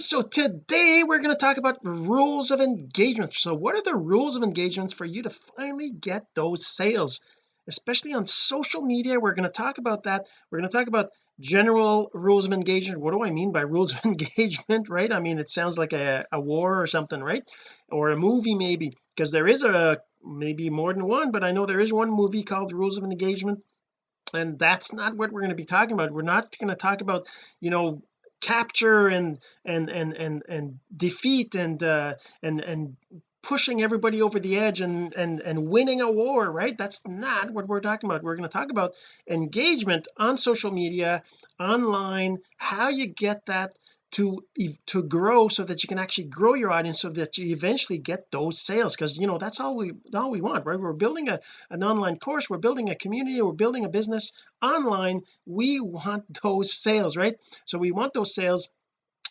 so today we're going to talk about rules of engagement. So what are the rules of engagements for you to finally get those sales? Especially on social media we're going to talk about that. We're going to talk about general rules of engagement. What do I mean by rules of engagement right? I mean it sounds like a, a war or something right? Or a movie maybe because there is a maybe more than one but I know there is one movie called rules of engagement and that's not what we're going to be talking about. We're not going to talk about you know capture and and and and and defeat and uh and and pushing everybody over the edge and and and winning a war right? That's not what we're talking about. We're going to talk about engagement on social media online how you get that to to grow so that you can actually grow your audience so that you eventually get those sales. Because you know that's all we all we want right? We're building a an online course we're building a community we're building a business online. We want those sales right? So we want those sales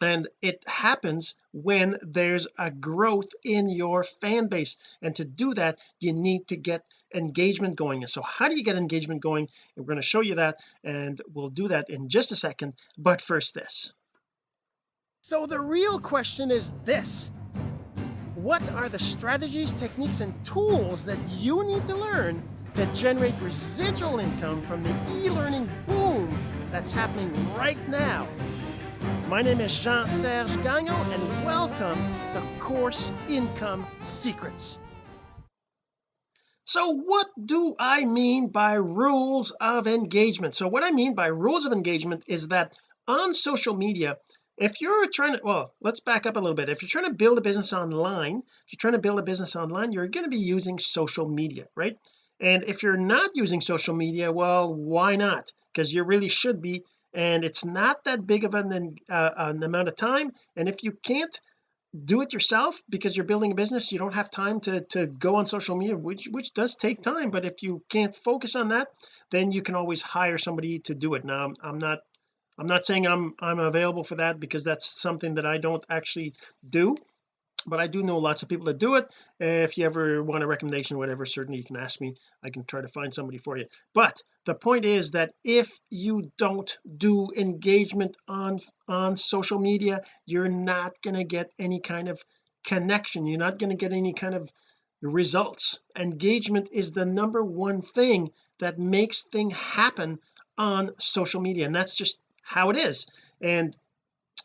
and it happens when there's a growth in your fan base. And to do that you need to get engagement going. And so how do you get engagement going? We're going to show you that and we'll do that in just a second. But first this so the real question is this. What are the strategies techniques and tools that you need to learn to generate residual income from the e-learning boom that's happening right now? My name is Jean-Serge Gagnon, and welcome to Course Income Secrets. So what do I mean by rules of engagement? So what I mean by rules of engagement is that on social media if you're trying to well let's back up a little bit. If you're trying to build a business online if you're trying to build a business online you're going to be using social media right? And if you're not using social media well why not? Because you really should be and it's not that big of an, uh, an amount of time. And if you can't do it yourself because you're building a business you don't have time to to go on social media which which does take time. But if you can't focus on that then you can always hire somebody to do it. Now I'm, I'm not I'm not saying I'm I'm available for that because that's something that I don't actually do but I do know lots of people that do it. If you ever want a recommendation whatever certainly you can ask me. I can try to find somebody for you. But the point is that if you don't do engagement on on social media you're not going to get any kind of connection. You're not going to get any kind of results. Engagement is the number one thing that makes thing happen on social media and that's just how it is. And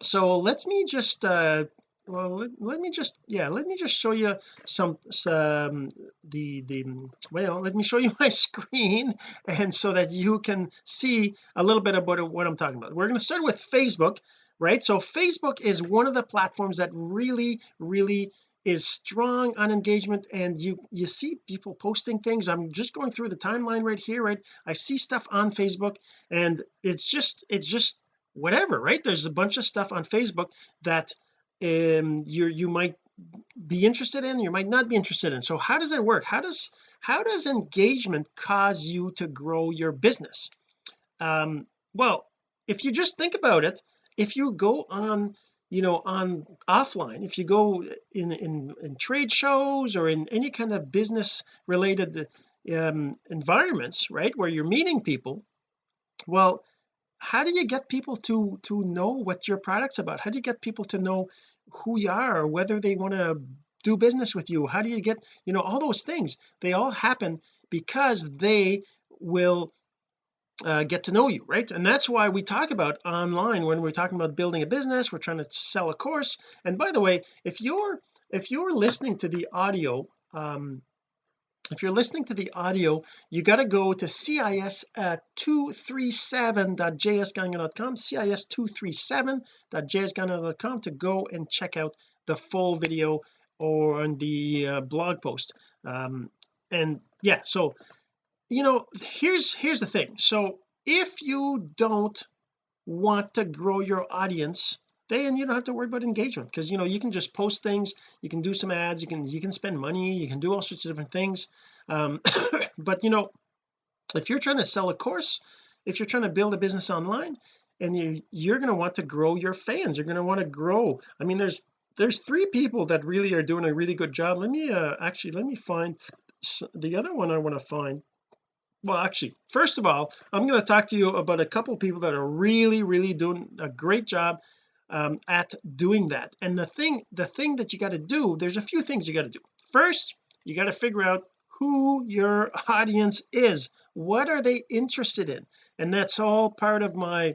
so let me just uh well let, let, me just yeah let me just show you some some the the well let me show you my screen and so that you can see a little bit about what I'm talking about. We're going to start with Facebook right? So Facebook is one of the platforms that really really is strong on engagement and you you see people posting things. I'm just going through the timeline right here right? I see stuff on Facebook and it's just it's just whatever right? There's a bunch of stuff on Facebook that um you you might be interested in you might not be interested in. So how does it work? How does how does engagement cause you to grow your business? Um well if you just think about it if you go on you know on offline if you go in in, in trade shows or in any kind of business related um environments right where you're meeting people well how do you get people to to know what your product's about? How do you get people to know who you are whether they want to do business with you? How do you get you know all those things they all happen because they will uh, get to know you right? And that's why we talk about online when we're talking about building a business we're trying to sell a course. And by the way if you're if you're listening to the audio um if you're listening to the audio you got to go to cis uh, 237.jsgagnon.com cis 237.jsgagnon.com to go and check out the full video or on the uh, blog post. Um, and yeah so you know here's here's the thing. So if you don't want to grow your audience then you don't have to worry about engagement because you know you can just post things you can do some ads you can you can spend money you can do all sorts of different things. Um but you know if you're trying to sell a course if you're trying to build a business online and you you're going to want to grow your fans you're going to want to grow I mean there's there's three people that really are doing a really good job. Let me uh actually let me find the other one I want to find well actually first of all I'm going to talk to you about a couple of people that are really really doing a great job um, at doing that. And the thing the thing that you got to do there's a few things you got to do. First you got to figure out who your audience is. What are they interested in? And that's all part of my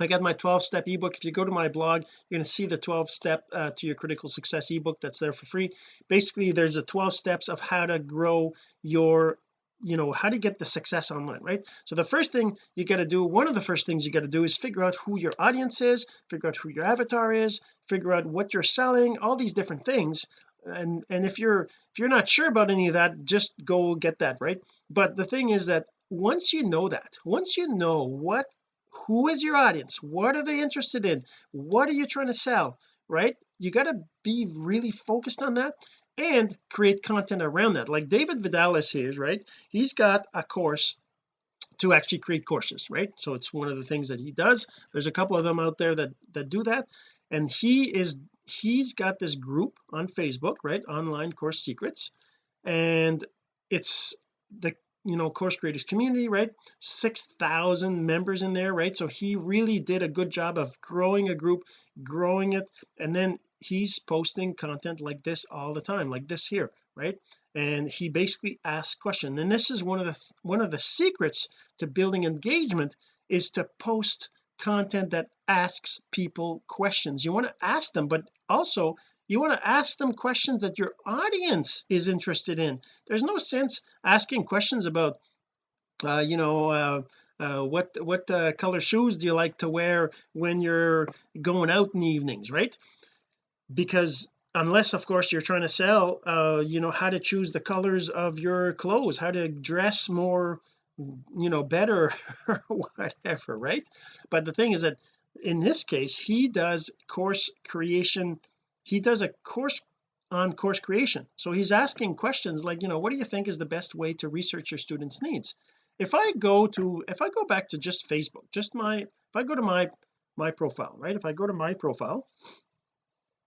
I got my 12 step ebook. If you go to my blog you're going to see the 12 step uh, to your critical success ebook that's there for free. Basically there's the 12 steps of how to grow your you know how to get the success online right? So the first thing you got to do one of the first things you got to do is figure out who your audience is figure out who your avatar is figure out what you're selling all these different things. And and if you're if you're not sure about any of that just go get that right? But the thing is that once you know that once you know what who is your audience what are they interested in what are you trying to sell right? You got to be really focused on that and create content around that. Like David Vidalis here right? He's got a course to actually create courses right? So it's one of the things that he does. There's a couple of them out there that that do that. And he is he's got this group on Facebook right? Online course secrets. And it's the you know course creators community right? 6,000 members in there right? So he really did a good job of growing a group growing it and then he's posting content like this all the time like this here right? And he basically asks questions. And this is one of the one of the secrets to building engagement is to post content that asks people questions. You want to ask them but also you want to ask them questions that your audience is interested in. There's no sense asking questions about uh, you know uh, uh, what what uh, color shoes do you like to wear when you're going out in the evenings right? Because unless of course you're trying to sell uh you know how to choose the colors of your clothes how to dress more you know better whatever right? But the thing is that in this case he does course creation he does a course on course creation. So he's asking questions like you know what do you think is the best way to research your students needs? If I go to if I go back to just Facebook just my if I go to my my profile right? If I go to my profile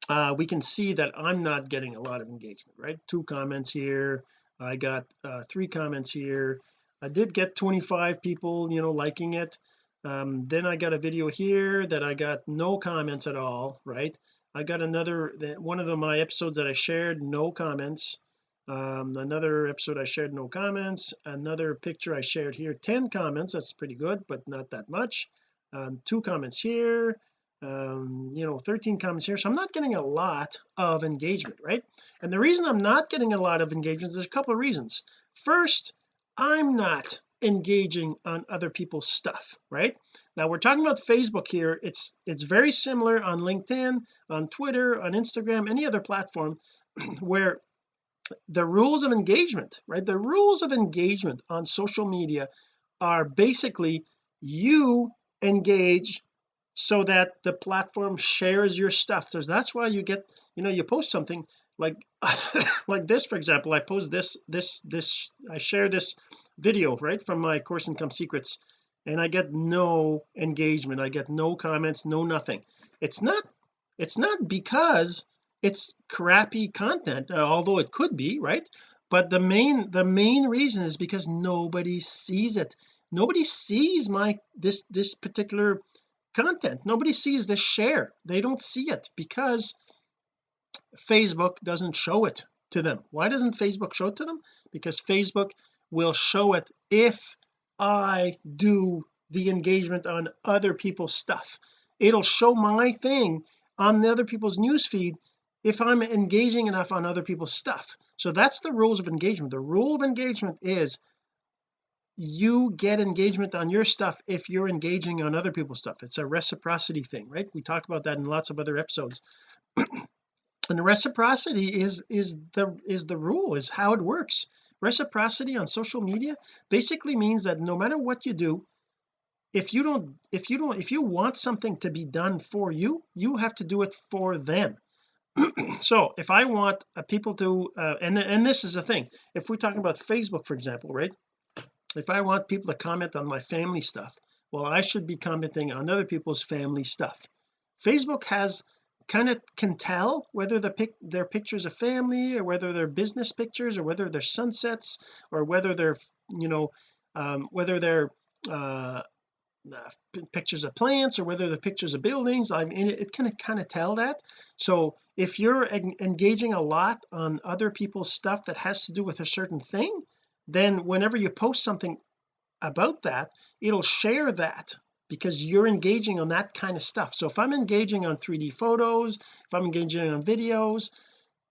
uh we can see that I'm not getting a lot of engagement right? Two comments here. I got uh three comments here. I did get 25 people you know liking it. Um then I got a video here that I got no comments at all right I got another one of the, my episodes that I shared no comments. Um another episode I shared no comments. Another picture I shared here 10 comments that's pretty good but not that much. Um two comments here um you know 13 comments here. So I'm not getting a lot of engagement right? And the reason I'm not getting a lot of engagement there's a couple of reasons. First I'm not engaging on other people's stuff right? Now we're talking about Facebook here. It's it's very similar on LinkedIn on Twitter on Instagram any other platform where the rules of engagement right? The rules of engagement on social media are basically you engage so that the platform shares your stuff. So that's why you get you know you post something like like this for example I post this this this I share this video right from my course income secrets and I get no engagement. I get no comments no nothing. It's not it's not because it's crappy content uh, although it could be right? But the main the main reason is because nobody sees it. Nobody sees my this this particular content. Nobody sees this share. They don't see it because Facebook doesn't show it to them. Why doesn't Facebook show it to them? Because Facebook will show it if I do the engagement on other people's stuff. It'll show my thing on the other people's news feed if I'm engaging enough on other people's stuff. So that's the rules of engagement. The rule of engagement is you get engagement on your stuff if you're engaging on other people's stuff. It's a reciprocity thing right? We talk about that in lots of other episodes and reciprocity is is the is the rule is how it works. Reciprocity on social media basically means that no matter what you do if you don't if you don't if you want something to be done for you you have to do it for them. So if I want uh, people to uh, and and this is the thing if we're talking about Facebook for example right? If I want people to comment on my family stuff well I should be commenting on other people's family stuff. Facebook has kind of can tell whether the pic their pictures of family or whether they're business pictures or whether they're sunsets or whether they're you know um, whether they're uh uh, pictures of plants or whether the pictures of buildings. I mean it, it can kind of tell that. So if you're en engaging a lot on other people's stuff that has to do with a certain thing then whenever you post something about that it'll share that because you're engaging on that kind of stuff. So if I'm engaging on 3d photos if I'm engaging on videos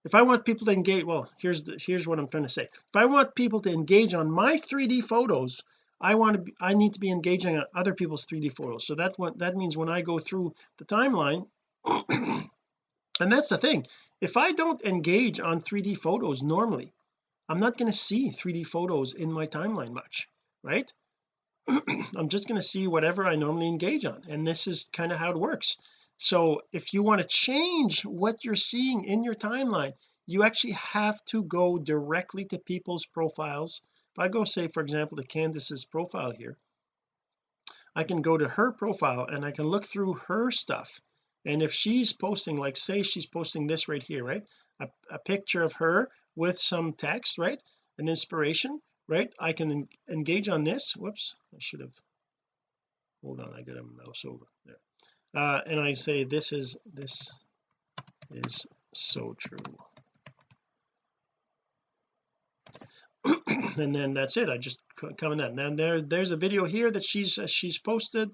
if I want people to engage well here's the here's what I'm trying to say. If I want people to engage on my 3d photos I want to be, I need to be engaging on other people's 3d photos. So that's what that means when I go through the timeline and that's the thing if I don't engage on 3d photos normally I'm not going to see 3d photos in my timeline much right I'm just going to see whatever I normally engage on and this is kind of how it works. So if you want to change what you're seeing in your timeline you actually have to go directly to people's profiles. If I go say for example to Candace's profile here I can go to her profile and I can look through her stuff. And if she's posting like say she's posting this right here right? A, a picture of her with some text right? An inspiration right? I can engage on this. Whoops. I should have hold on I got a mouse over there. Uh, and I say this is this is so true. And then that's it. I just come in that. Then there there's a video here that she's uh, she's posted.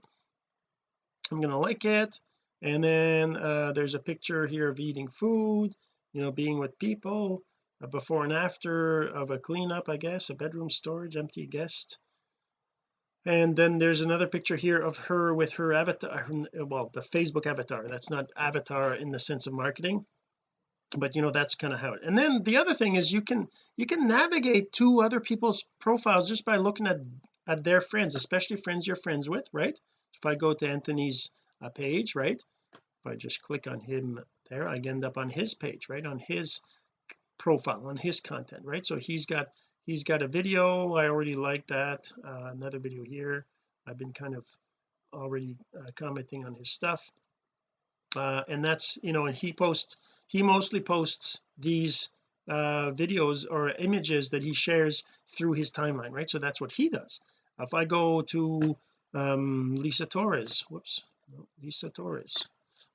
I'm gonna like it. And then uh, there's a picture here of eating food you know being with people a before and after of a cleanup I guess a bedroom storage empty guest. And then there's another picture here of her with her avatar well the Facebook avatar. That's not avatar in the sense of marketing but you know that's kind of how it and then the other thing is you can you can navigate to other people's profiles just by looking at at their friends especially friends you're friends with right? If I go to Anthony's uh, page right? If I just click on him there I end up on his page right? On his profile on his content right? So he's got he's got a video. I already like that. Uh, another video here. I've been kind of already uh, commenting on his stuff. Uh, and that's you know and he posts he mostly posts these uh, videos or images that he shares through his timeline right? So that's what he does. If I go to um, Lisa Torres whoops Lisa Torres.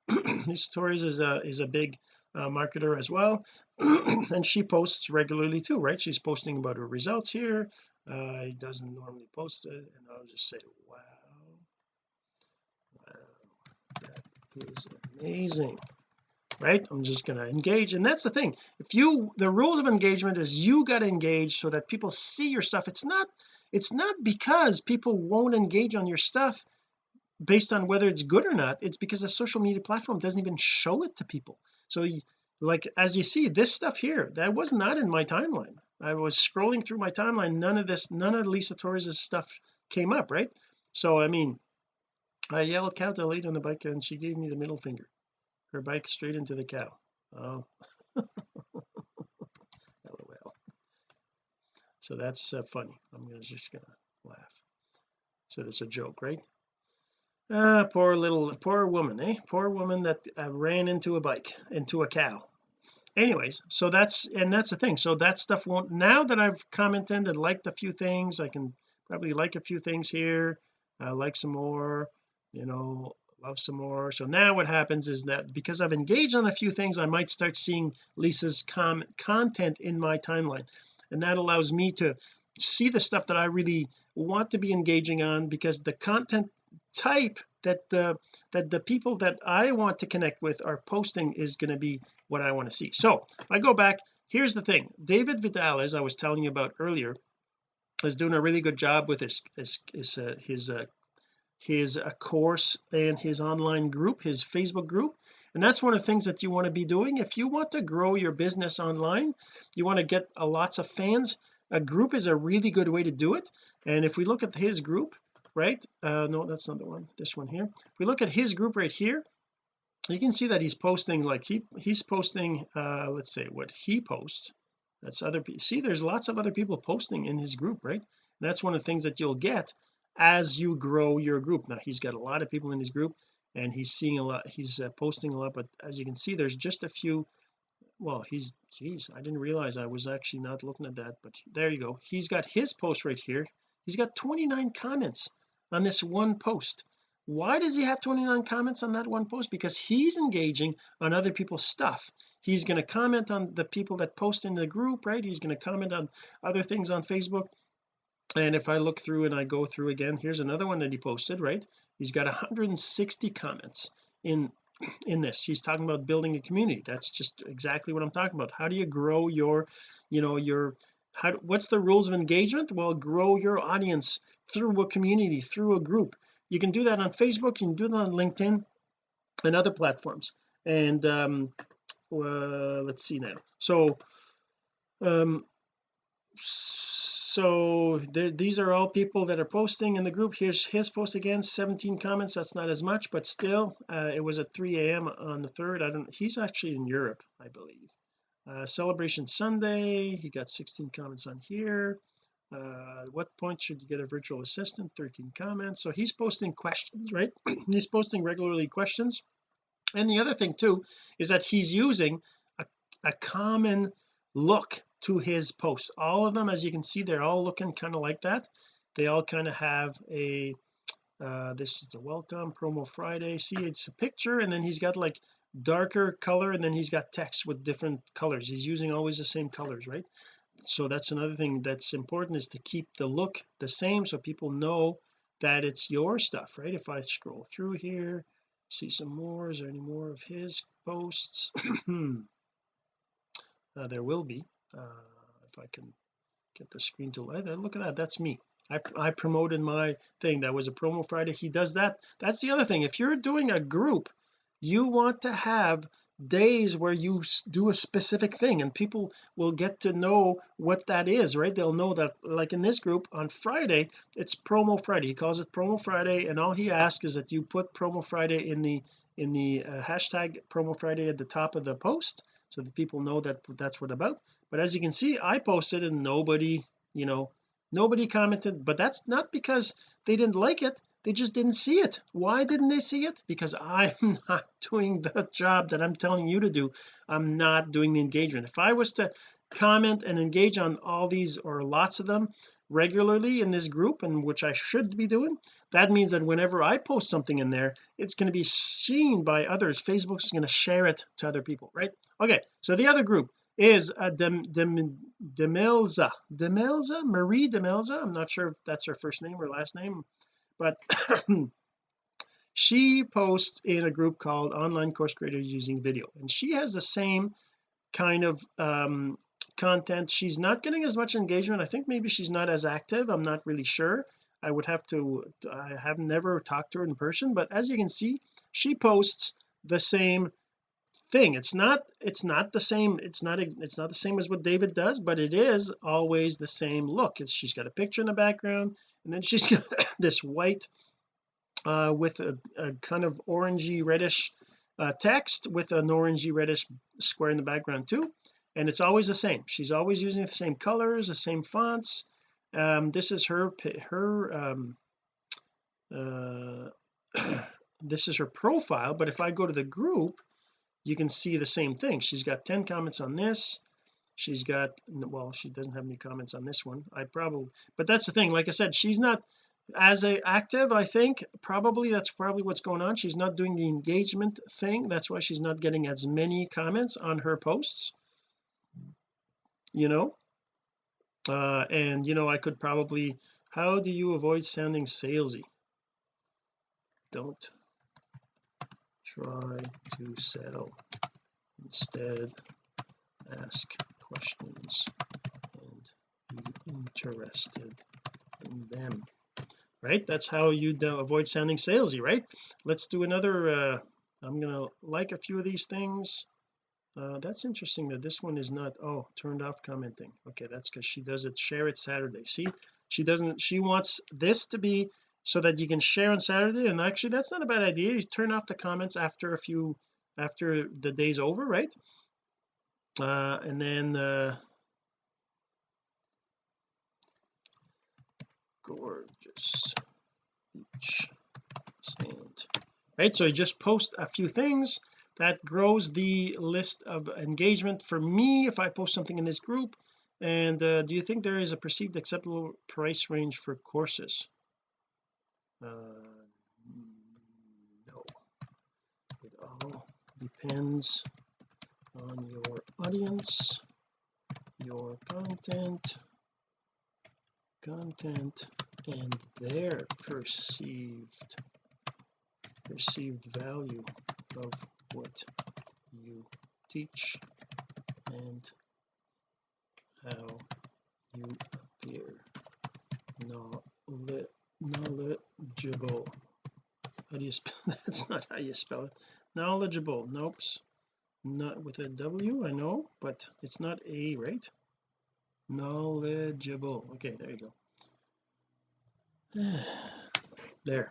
Lisa Torres is a is a big uh, marketer as well. And she posts regularly too right? She's posting about her results here. Uh doesn't normally post it and I'll just say wow. Wow that is amazing right? I'm just going to engage and that's the thing. If you the rules of engagement is you got to engage so that people see your stuff. It's not it's not because people won't engage on your stuff based on whether it's good or not. It's because the social media platform doesn't even show it to people so like as you see this stuff here that was not in my timeline. I was scrolling through my timeline none of this none of Lisa Torres's stuff came up right? So I mean I yelled cow to lady on the bike and she gave me the middle finger. Her bike straight into the cow. Oh. Lol. So that's uh, funny. I'm just gonna laugh. So that's a joke right ah poor little poor woman eh? Poor woman that uh, ran into a bike into a cow. Anyways so that's and that's the thing. So that stuff won't now that I've commented and liked a few things I can probably like a few things here. Uh, like some more you know love some more. So now what happens is that because I've engaged on a few things I might start seeing Lisa's com content in my timeline. And that allows me to see the stuff that I really want to be engaging on because the content type that the that the people that I want to connect with are posting is going to be what I want to see. So if I go back here's the thing. David Vidal as I was telling you about earlier is doing a really good job with his his his, uh, his uh, his uh, course and his online group his Facebook group. And that's one of the things that you want to be doing. If you want to grow your business online you want to get a lots of fans a group is a really good way to do it. And if we look at his group right? Uh no that's not the one this one here. If we look at his group right here you can see that he's posting like he he's posting uh let's say what he posts. That's other people see there's lots of other people posting in his group right? That's one of the things that you'll get as you grow your group. Now he's got a lot of people in his group and he's seeing a lot he's uh, posting a lot but as you can see there's just a few well he's geez I didn't realize I was actually not looking at that but there you go. He's got his post right here. He's got 29 comments on this one post. Why does he have 29 comments on that one post? Because he's engaging on other people's stuff. He's going to comment on the people that post in the group right? He's going to comment on other things on Facebook. And if I look through and I go through again here's another one that he posted right? He's got 160 comments in in this. He's talking about building a community. That's just exactly what I'm talking about. How do you grow your you know your how what's the rules of engagement? Well grow your audience through a community through a group. You can do that on Facebook you can do that on LinkedIn and other platforms. And um uh, let's see now. So um so these are all people that are posting in the group. Here's his post again 17 comments that's not as much but still uh, it was at 3 a.m on the 3rd I don't he's actually in Europe I believe uh, celebration Sunday he got 16 comments on here. Uh, what point should you get a virtual assistant? 13 comments. So he's posting questions right? He's posting regularly questions. And the other thing too is that he's using a, a common look to his posts. All of them as you can see they're all looking kind of like that. They all kind of have a uh, this is the welcome promo Friday. See it's a picture and then he's got like darker color and then he's got text with different colors. He's using always the same colors right? So that's another thing that's important is to keep the look the same so people know that it's your stuff right? If I scroll through here see some more is there any more of his posts? Uh, there will be uh, if I can get the screen to light look at that that's me. I, I promoted my thing. That was a promo Friday. He does that. That's the other thing. If you're doing a group you want to have days where you do a specific thing and people will get to know what that is right? They'll know that like in this group on Friday it's promo Friday. He calls it promo Friday and all he asks is that you put promo Friday in the in the uh, hashtag promo Friday at the top of the post so that people know that that's what about. But as you can see I posted and nobody you know nobody commented but that's not because they didn't like it they just didn't see it. Why didn't they see it? Because I'm not doing the job that I'm telling you to do. I'm not doing the engagement. If I was to comment and engage on all these or lots of them regularly in this group and which I should be doing that means that whenever I post something in there it's going to be seen by others. Facebook's going to share it to other people right? Okay so the other group is a Dem, Dem, Demelza. Demelza? Marie Demelza? I'm not sure if that's her first name or last name but she posts in a group called online course creators using video and she has the same kind of um content. She's not getting as much engagement. I think maybe she's not as active. I'm not really sure. I would have to I have never talked to her in person but as you can see she posts the same thing. It's not it's not the same it's not it's not the same as what David does but it is always the same look. It's she's got a picture in the background and then she's got this white uh with a, a kind of orangey reddish uh, text with an orangey reddish square in the background too. And it's always the same. She's always using the same colors the same fonts. Um this is her her um uh this is her profile but if I go to the group you can see the same thing. She's got 10 comments on this. She's got well she doesn't have any comments on this one. I probably but that's the thing. Like I said she's not as a active I think. Probably that's probably what's going on. She's not doing the engagement thing. That's why she's not getting as many comments on her posts you know? Uh and you know I could probably how do you avoid sounding salesy? Don't try to sell instead ask questions and be interested in them. Right? That's how you avoid sounding salesy right? Let's do another uh I'm gonna like a few of these things. Uh that's interesting that this one is not oh turned off commenting. Okay that's because she does it share it Saturday. See? She doesn't she wants this to be so that you can share on Saturday. And actually that's not a bad idea. You turn off the comments after a few after the day's over right? Uh and then uh gorgeous beach sand right so you just post a few things that grows the list of engagement for me if I post something in this group. And uh, do you think there is a perceived acceptable price range for courses uh, no. It all depends on your audience your content content and their perceived perceived value of what you teach and how you appear knowledgeable. How do you spell that's not how you spell it. Knowledgeable. Nope not with a W I know but it's not a right? Knowledgeable. Okay there you go. There.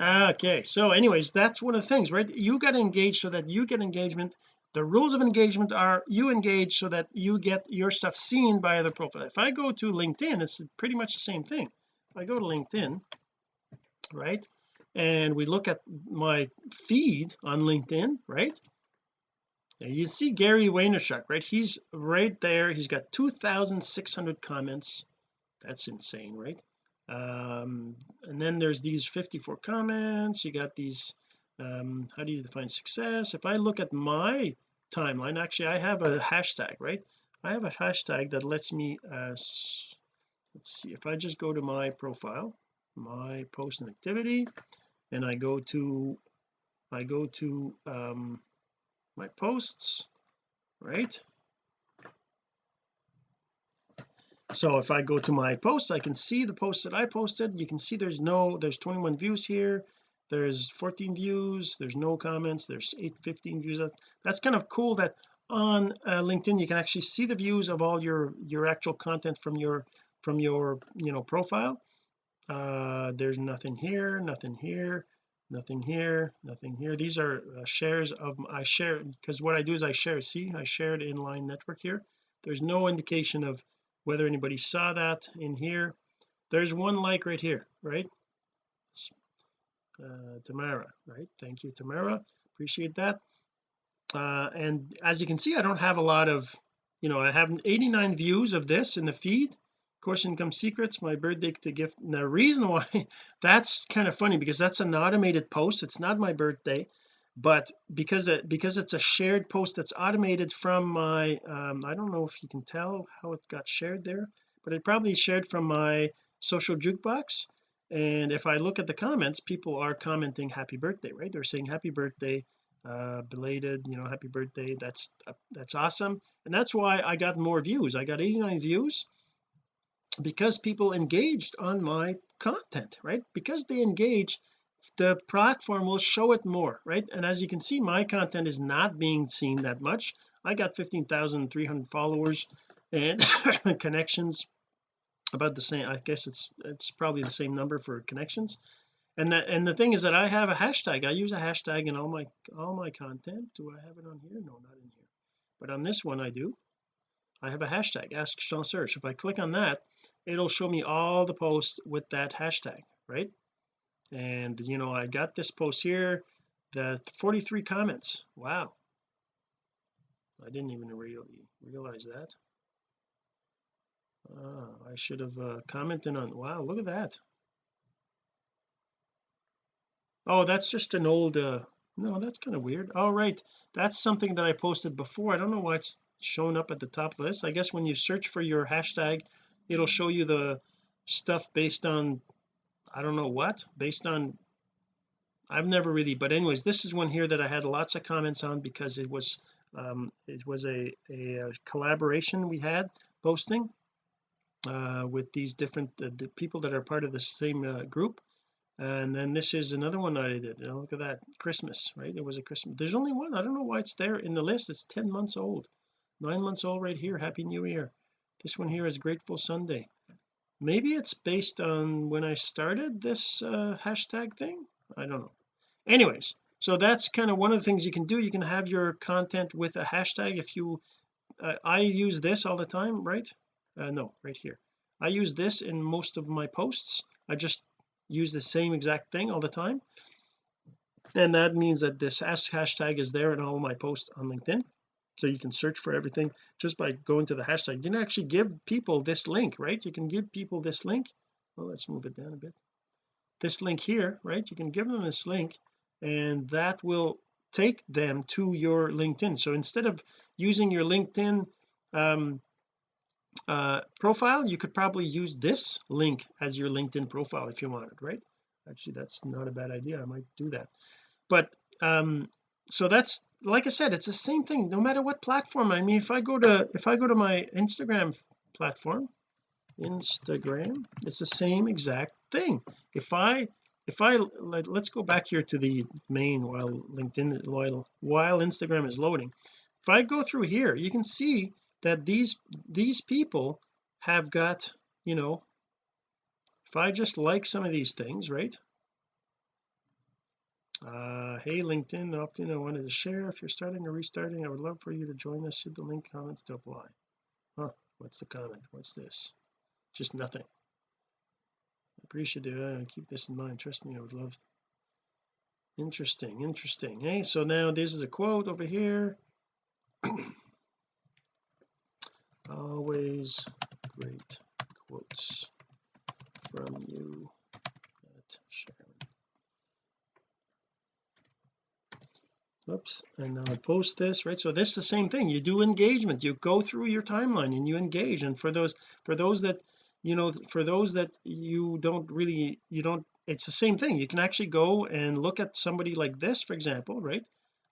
Okay so anyways that's one of the things right? You got to engage so that you get engagement. The rules of engagement are you engage so that you get your stuff seen by other profiles if I go to LinkedIn it's pretty much the same thing. If I go to LinkedIn right? And we look at my feed on LinkedIn right? You see Gary Vaynerchuk right? He's right there. He's got 2,600 comments. That's insane right? Um and then there's these 54 comments. You got these um how do you define success? If I look at my timeline actually I have a hashtag right? I have a hashtag that lets me uh let's see. If I just go to my profile my post and activity and I go to I go to um my posts right? So if I go to my posts I can see the posts that I posted. You can see there's no there's 21 views here. There's 14 views. There's no comments. There's 8 15 views. That's kind of cool that on uh, LinkedIn you can actually see the views of all your your actual content from your from your you know profile uh there's nothing here nothing here nothing here nothing here. These are uh, shares of I share because what I do is I share. See? I shared inline network here. There's no indication of whether anybody saw that in here. There's one like right here right? Uh, Tamara right? Thank you Tamara. Appreciate that. Uh, and as you can see I don't have a lot of you know I have 89 views of this in the feed course income secrets my birthday to gift. And the reason why that's kind of funny because that's an automated post. It's not my birthday but because it because it's a shared post that's automated from my um I don't know if you can tell how it got shared there but it probably shared from my social jukebox. And if I look at the comments people are commenting happy birthday right? They're saying happy birthday uh belated you know happy birthday. That's uh, that's awesome. And that's why I got more views. I got 89 views because people engaged on my content right? Because they engaged the platform will show it more right? And as you can see my content is not being seen that much. I got 15,300 followers and connections about the same I guess it's it's probably the same number for connections. And that and the thing is that I have a hashtag. I use a hashtag in all my all my content. Do I have it on here? No not in here. But on this one I do I have a hashtag ask Jean-Serge. If I click on that it'll show me all the posts with that hashtag right? And you know I got this post here the 43 comments. Wow. I didn't even really realize that. Ah, I should have uh, commented on wow look at that. Oh that's just an old uh no that's kind of weird. All right that's something that I posted before. I don't know why it's shown up at the top of the list. I guess when you search for your hashtag it'll show you the stuff based on I don't know what based on I've never really but anyways this is one here that I had lots of comments on because it was um it was a, a, a collaboration we had posting uh with these different uh, the people that are part of the same uh, group. And then this is another one that I did. Know, look at that Christmas right? It was a Christmas there's only one. I don't know why it's there in the list. It's 10 months old nine months old right here. Happy new year. This one here is grateful Sunday. Maybe it's based on when I started this uh, hashtag thing? I don't know. Anyways so that's kind of one of the things you can do. You can have your content with a hashtag if you uh, I use this all the time right? Uh, no right here. I use this in most of my posts. I just use the same exact thing all the time. And that means that this hashtag is there in all my posts on LinkedIn so you can search for everything just by going to the hashtag. You can actually give people this link right? You can give people this link. Well let's move it down a bit. This link here right? You can give them this link and that will take them to your LinkedIn. So instead of using your LinkedIn um, uh, profile you could probably use this link as your LinkedIn profile if you wanted right? Actually that's not a bad idea. I might do that. But um so that's like I said it's the same thing no matter what platform. I mean if I go to if I go to my Instagram platform Instagram it's the same exact thing. If I if I let, us go back here to the main while LinkedIn while while Instagram is loading. If I go through here you can see that these these people have got you know if I just like some of these things right uh hey LinkedIn opt-in I wanted to share. If you're starting or restarting I would love for you to join us. See the link comments to apply huh what's the comment? What's this? Just nothing. I appreciate it uh, keep this in mind. Trust me I would love. To. interesting interesting. Hey so now this is a quote over here. Always great quotes from you at Sharon oops and now I post this right? So this is the same thing. You do engagement. You go through your timeline and you engage. And for those for those that you know for those that you don't really you don't it's the same thing. You can actually go and look at somebody like this for example right?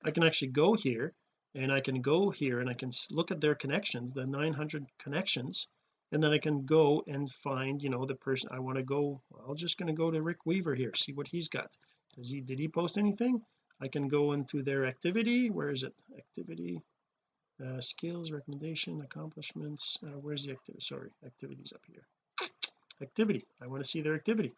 I can actually go here and I can go here and I can look at their connections the 900 connections. And then I can go and find you know the person I want to go I'm just going to go to Rick Weaver here see what he's got. Does he did he post anything I can go into their activity. Where is it? Activity uh, skills recommendation accomplishments uh, where's the activity sorry activities up here. Activity. I want to see their activity.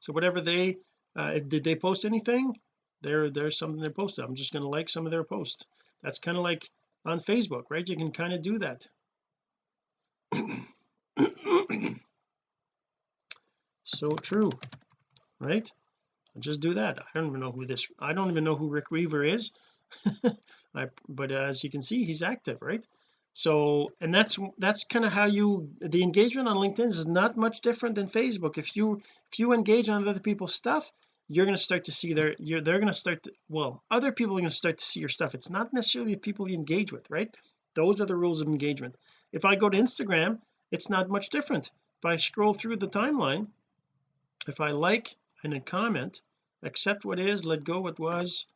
So whatever they uh, did they post anything? There there's something they posted. I'm just going to like some of their posts. That's kind of like on Facebook right? You can kind of do that. So true right just do that. I don't even know who this I don't even know who Rick Weaver is. I, but as you can see he's active right? So and that's that's kind of how you the engagement on LinkedIn is not much different than Facebook. If you if you engage on other people's stuff you're going to start to see their you're they're going to start to well other people are going to start to see your stuff. It's not necessarily the people you engage with right? Those are the rules of engagement. If I go to Instagram it's not much different. If I scroll through the timeline if I like and a comment accept what is let go what was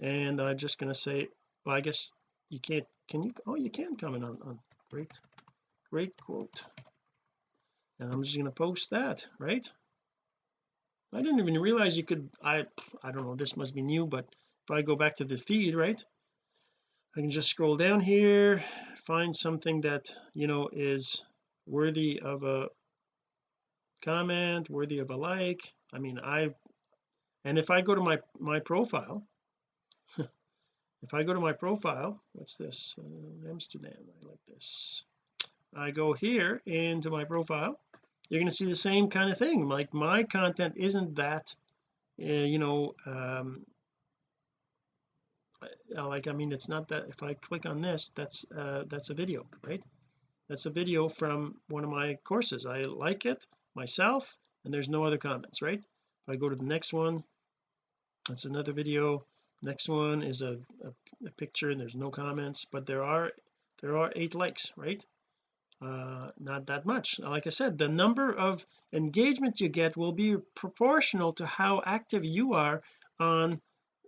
and I'm just going to say well I guess you can't can you oh you can comment on, on great great quote. And I'm just going to post that right? I didn't even realize you could I I don't know this must be new but if I go back to the feed right? I can just scroll down here find something that you know is worthy of a comment worthy of a like. I mean I and if I go to my my profile if I go to my profile what's this? Uh, Amsterdam I like this. I go here into my profile you're going to see the same kind of thing like my content isn't that uh, you know um like I mean it's not that if I click on this that's uh that's a video right? That's a video from one of my courses. I like it myself and there's no other comments right? If I go to the next one that's another video. Next one is a, a, a picture and there's no comments but there are there are eight likes right? Uh not that much. Like I said the number of engagement you get will be proportional to how active you are on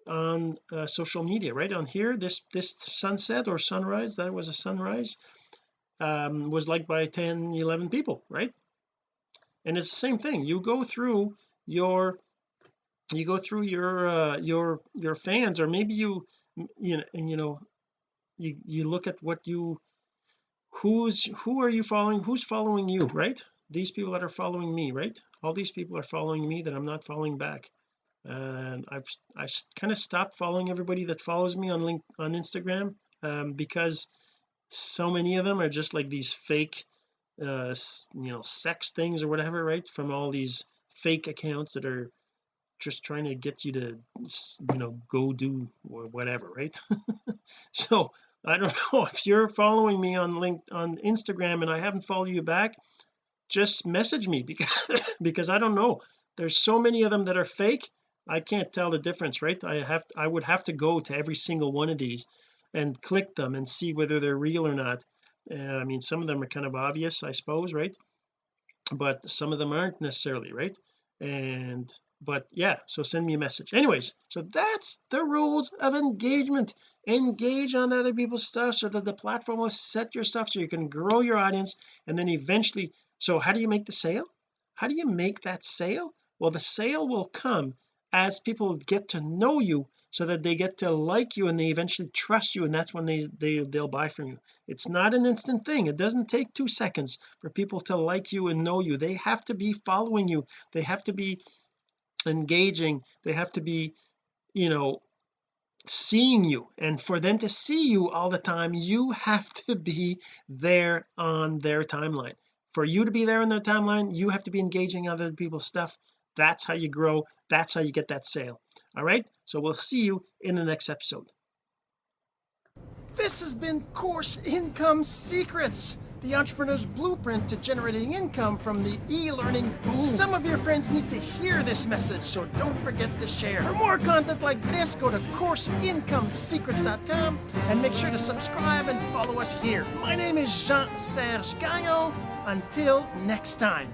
on uh, social media right? On here this this sunset or sunrise that was a sunrise um was liked by 10 11 people right? And it's the same thing. You go through your you go through your uh your your fans or maybe you you know and you know you you look at what you who's who are you following who's following you right? These people that are following me right? All these people are following me that I'm not following back. And I've I kind of stopped following everybody that follows me on link on Instagram um, because so many of them are just like these fake uh you know sex things or whatever right? From all these fake accounts that are just trying to get you to you know go do whatever right? So I don't know if you're following me on link on Instagram and I haven't followed you back just message me because because I don't know. There's so many of them that are fake I can't tell the difference right? I have I would have to go to every single one of these and click them and see whether they're real or not. Uh, I mean some of them are kind of obvious I suppose right? But some of them aren't necessarily right and but yeah so send me a message. Anyways so that's the rules of engagement. Engage on other people's stuff so that the platform will set your stuff so you can grow your audience and then eventually so how do you make the sale? How do you make that sale? Well the sale will come as people get to know you so that they get to like you and they eventually trust you and that's when they they they'll buy from you. It's not an instant thing. It doesn't take two seconds for people to like you and know you. They have to be following you. They have to be engaging. They have to be you know seeing you. And for them to see you all the time you have to be there on their timeline. For you to be there on their timeline you have to be engaging other people's stuff that's how you grow that's how you get that sale all right so we'll see you in the next episode this has been course income secrets the entrepreneur's blueprint to generating income from the e-learning boom. Some of your friends need to hear this message, so don't forget to share. For more content like this, go to CourseIncomeSecrets.com and make sure to subscribe and follow us here. My name is Jean-Serge Gagnon. Until next time.